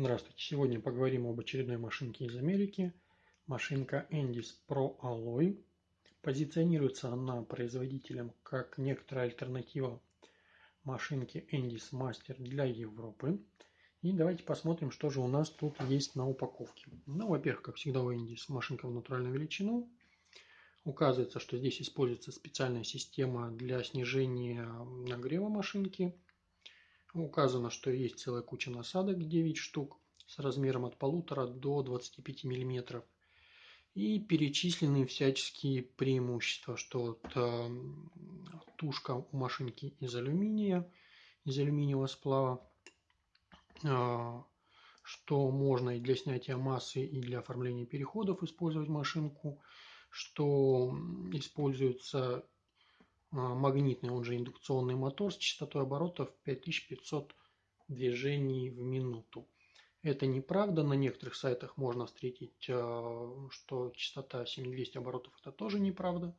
Здравствуйте! Сегодня поговорим об очередной машинке из Америки. Машинка Endis Pro Alloy. Позиционируется она производителем как некоторая альтернатива машинке Endis Master для Европы. И давайте посмотрим, что же у нас тут есть на упаковке. Ну, во-первых, как всегда у Endis машинка в натуральную величину. Указывается, что здесь используется специальная система для снижения нагрева машинки – Указано, что есть целая куча насадок, 9 штук, с размером от 1,5 до 25 мм. И перечислены всяческие преимущества, что вот, э, тушка у машинки из алюминия, из алюминиевого сплава, э, что можно и для снятия массы, и для оформления переходов использовать машинку, что используется магнитный, он же индукционный мотор с частотой оборотов 5500 движений в минуту. Это неправда. На некоторых сайтах можно встретить, а, что частота 7200 оборотов. Это тоже неправда.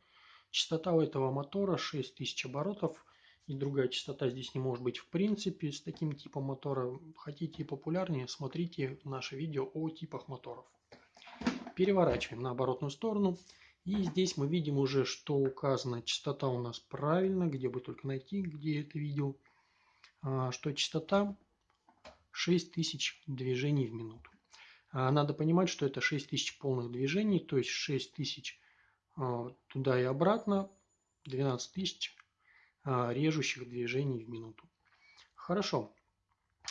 Частота у этого мотора 6000 оборотов. И другая частота здесь не может быть в принципе с таким типом мотора. Хотите популярнее, смотрите наше видео о типах моторов. Переворачиваем на оборотную сторону. И здесь мы видим уже, что указана частота у нас правильно, где бы только найти, где это видел, а, что частота 6000 движений в минуту. А, надо понимать, что это 6000 полных движений, то есть 6000 а, туда и обратно, 12000 режущих движений в минуту. Хорошо.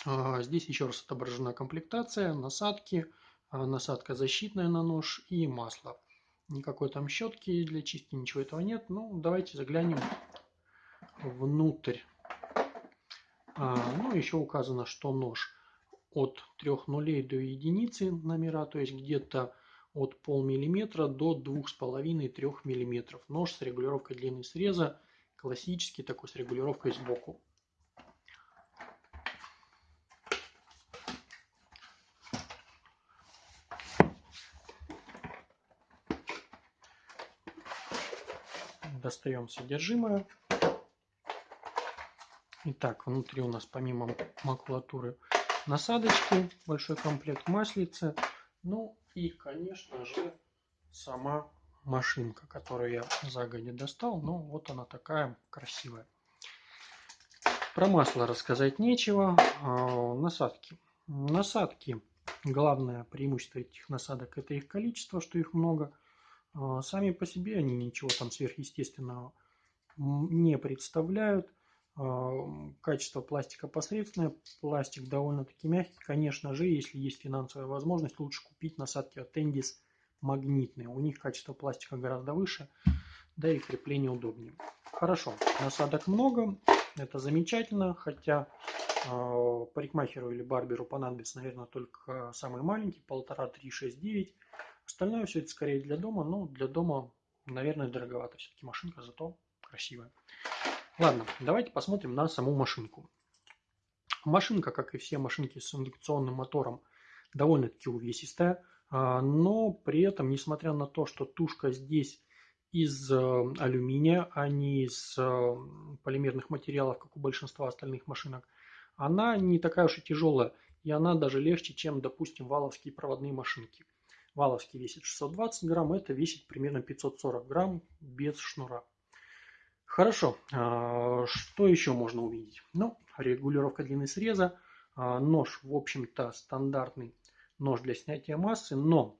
Здесь еще раз отображена комплектация, насадки, насадка защитная на нож и масло. Никакой там щетки для чистки, ничего этого нет. Ну, давайте заглянем внутрь. А, ну, еще указано, что нож от 3 нулей до единицы номера, то есть где-то от полмиллиметра до 2,5-3 миллиметров. Нож с регулировкой длины среза, классический такой с регулировкой сбоку. Достаем содержимое. Итак, внутри у нас помимо макулатуры насадочки, большой комплект маслицы, ну и, конечно же, сама машинка, которую я загодя достал. Ну, вот она такая красивая. Про масло рассказать нечего. А, насадки. Насадки. Главное преимущество этих насадок это их количество, что их много – сами по себе они ничего там сверхъестественного не представляют. А, качество пластика посредственное, пластик довольно-таки мягкий. Конечно же, если есть финансовая возможность, лучше купить насадки от Endis магнитные. У них качество пластика гораздо выше, да и крепление удобнее. Хорошо, насадок много, это замечательно, хотя э, парикмахеру или барберу понадобится, наверное, только самый маленький, полтора, три, шесть, девять. Остальное все это скорее для дома, но для дома, наверное, дороговато. Все-таки машинка зато красивая. Ладно, давайте посмотрим на саму машинку. Машинка, как и все машинки с индукционным мотором, довольно-таки увесистая, а, но при этом, несмотря на то, что тушка здесь из э, алюминия, а не из э, полимерных материалов, как у большинства остальных машинок, она не такая уж и тяжелая, и она даже легче, чем, допустим, валовские проводные машинки. Валовский весит 620 грамм, это весит примерно 540 грамм без шнура. Хорошо, а, что еще можно увидеть? Ну, регулировка длины среза. А, нож, в общем-то, стандартный нож для снятия массы, но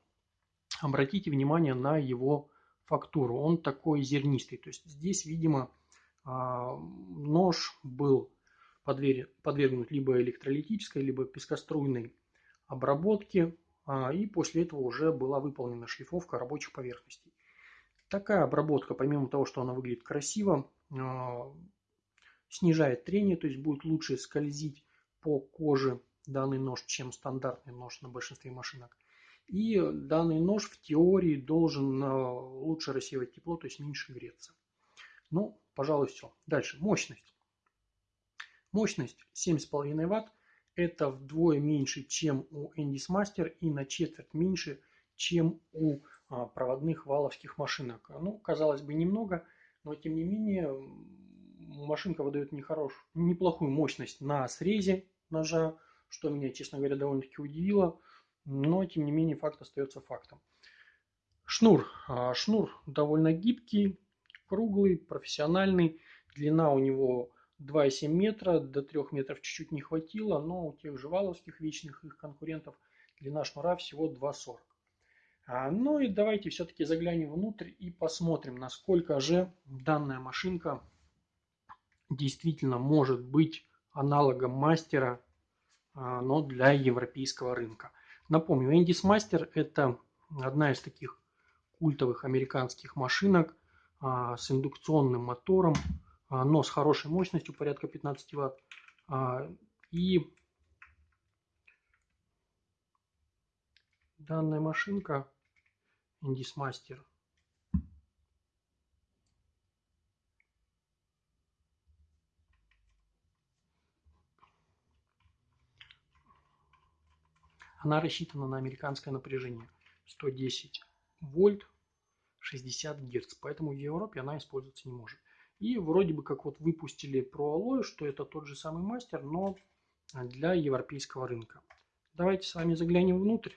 обратите внимание на его фактуру. Он такой зернистый. То есть здесь, видимо, а, нож был подвергнут либо электролитической, либо пескоструйной обработке. А, и после этого уже была выполнена шлифовка рабочих поверхностей. Такая обработка, помимо того, что она выглядит красиво, а, снижает трение, то есть будет лучше скользить по коже данный нож, чем стандартный нож на большинстве машинок. И данный нож в теории должен а, лучше рассеивать тепло, то есть меньше греться. Ну, пожалуй, все. Дальше. Мощность. Мощность 7,5 Вт. Это вдвое меньше, чем у Endis Master и на четверть меньше, чем у а, проводных валовских машинок. Ну, казалось бы, немного, но тем не менее машинка выдает нехорош, неплохую мощность на срезе ножа, что меня, честно говоря, довольно-таки удивило, но, тем не менее, факт остается фактом. Шнур. А, шнур довольно гибкий, круглый, профессиональный. Длина у него 2,7 метра, до 3 метров чуть-чуть не хватило, но у тех же валовских вечных их конкурентов длина шнура всего 2,40. А, ну и давайте все-таки заглянем внутрь и посмотрим, насколько же данная машинка действительно может быть аналогом мастера, а, но для европейского рынка. Напомню, Endis Master это одна из таких культовых американских машинок а, с индукционным мотором, но с хорошей мощностью, порядка 15 ватт. И данная машинка Endis Master Она рассчитана на американское напряжение 110 вольт 60 герц, поэтому в Европе она использоваться не может. И вроде бы как вот выпустили про алоэ, что это тот же самый мастер, но для европейского рынка. Давайте с вами заглянем внутрь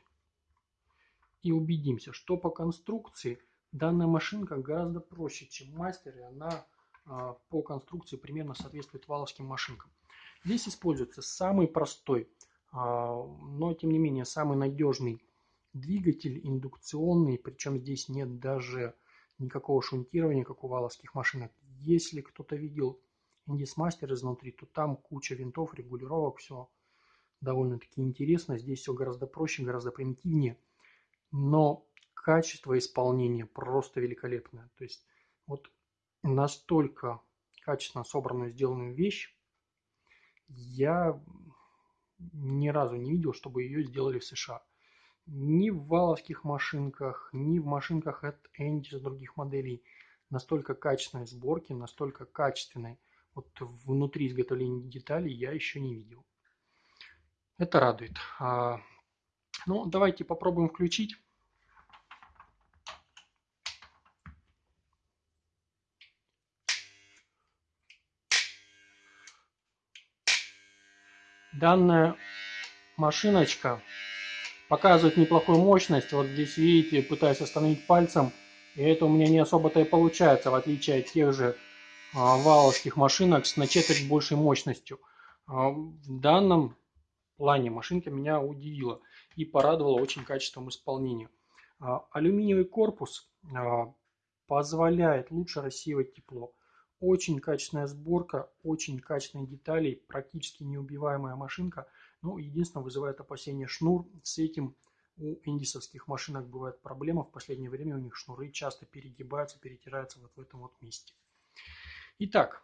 и убедимся, что по конструкции данная машинка гораздо проще, чем мастер, и она а, по конструкции примерно соответствует валовским машинкам. Здесь используется самый простой а, но тем не менее самый надежный двигатель индукционный, причем здесь нет даже никакого шунтирования, как у валовских машинок. Если кто-то видел Индисмастер изнутри, то там куча винтов, регулировок, все довольно-таки интересно. Здесь все гораздо проще, гораздо примитивнее, но качество исполнения просто великолепное. То есть вот настолько качественно собранную, сделанную вещь я ни разу не видел, чтобы ее сделали в США. Ни в валовских машинках, ни в машинках от Endis других моделей настолько качественной сборки, настолько качественной вот внутри изготовления деталей я еще не видел. Это радует. А, ну, давайте попробуем включить. Данная машиночка показывает неплохую мощность. Вот здесь видите, пытаюсь остановить пальцем. И это у меня не особо-то и получается, в отличие от тех же а, валовских машинок с на четверть большей мощностью. А, в данном плане машинка меня удивила и порадовала очень качеством исполнения. А, алюминиевый корпус а, позволяет лучше рассеивать тепло. Очень качественная сборка, очень качественные детали, практически неубиваемая машинка. Ну, единственное, вызывает опасение шнур. С этим у индисовских машинок бывает проблема. В последнее время у них шнуры часто перегибаются, перетираются вот в этом вот месте. Итак,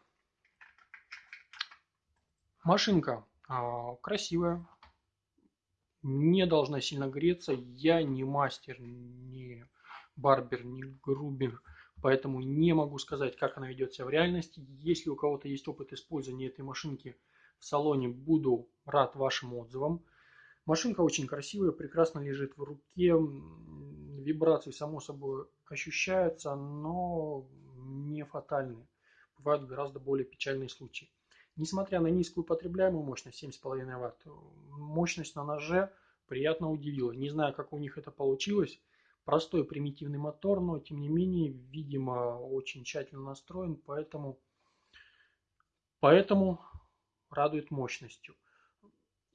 машинка а, красивая, не должна сильно греться. Я не мастер, не барбер, не грубер поэтому не могу сказать, как она ведет себя в реальности. Если у кого-то есть опыт использования этой машинки в салоне, буду рад вашим отзывам. Машинка очень красивая, прекрасно лежит в руке, вибрации само собой ощущаются, но не фатальные. Бывают гораздо более печальные случаи. Несмотря на низкую потребляемую мощность 7,5 Вт, мощность на ноже приятно удивила. Не знаю, как у них это получилось. Простой примитивный мотор, но тем не менее, видимо, очень тщательно настроен, поэтому, поэтому радует мощностью.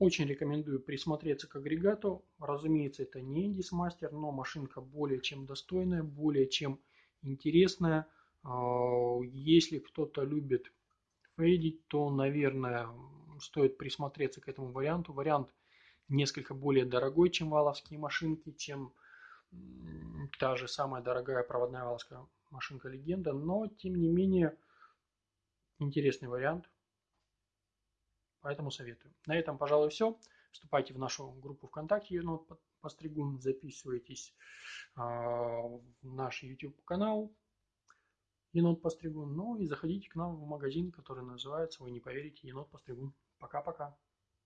Очень рекомендую присмотреться к агрегату. Разумеется, это не Master, но машинка более чем достойная, более чем интересная. А, если кто-то любит фейдить, то, наверное, стоит присмотреться к этому варианту. Вариант несколько более дорогой, чем валовские машинки, чем та же самая дорогая проводная валская машинка легенда, но тем не менее интересный вариант. Поэтому советую. На этом, пожалуй, все. Вступайте в нашу группу ВКонтакте Енот Постригун, записывайтесь а, в наш YouTube канал Енот Постригун. Ну и заходите к нам в магазин, который называется, вы не поверите, Енот Постригун. Пока-пока.